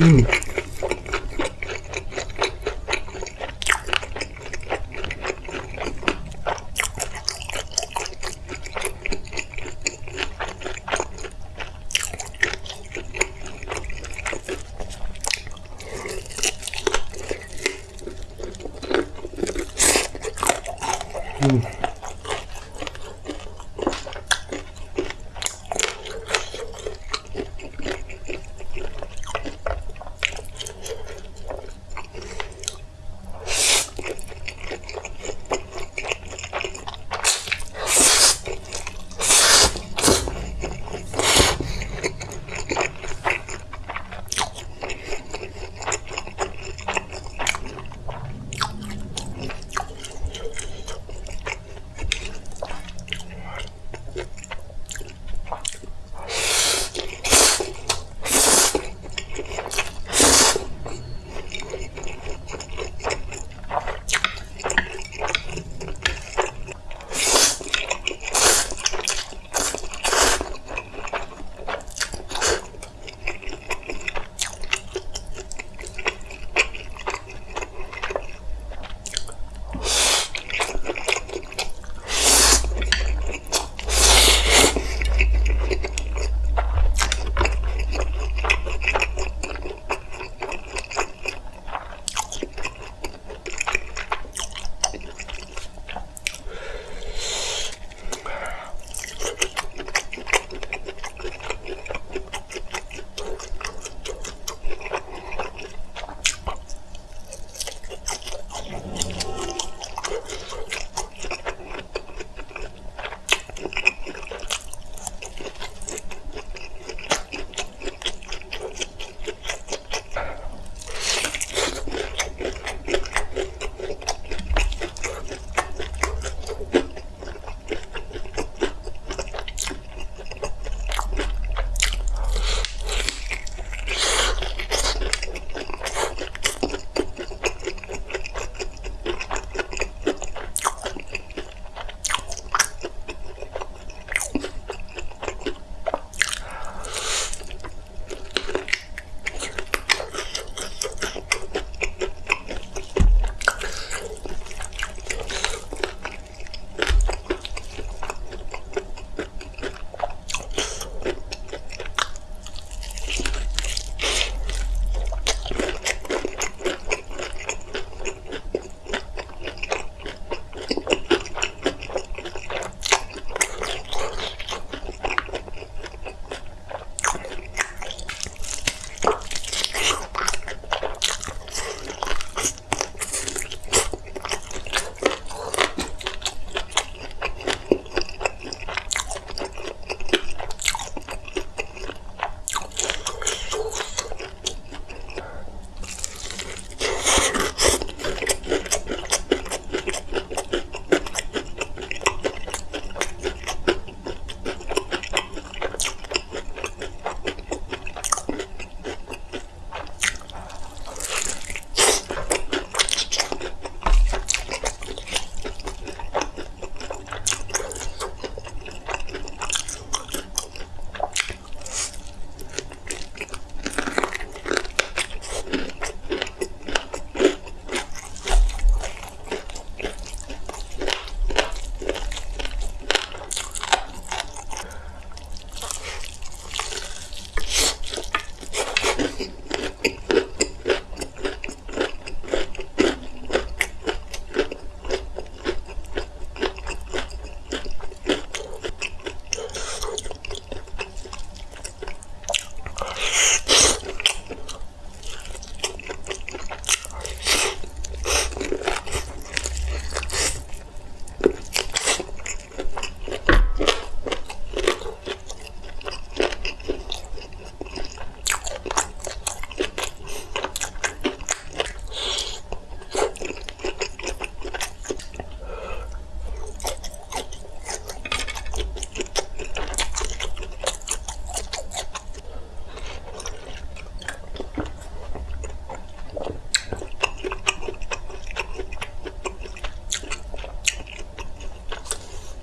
음. 음.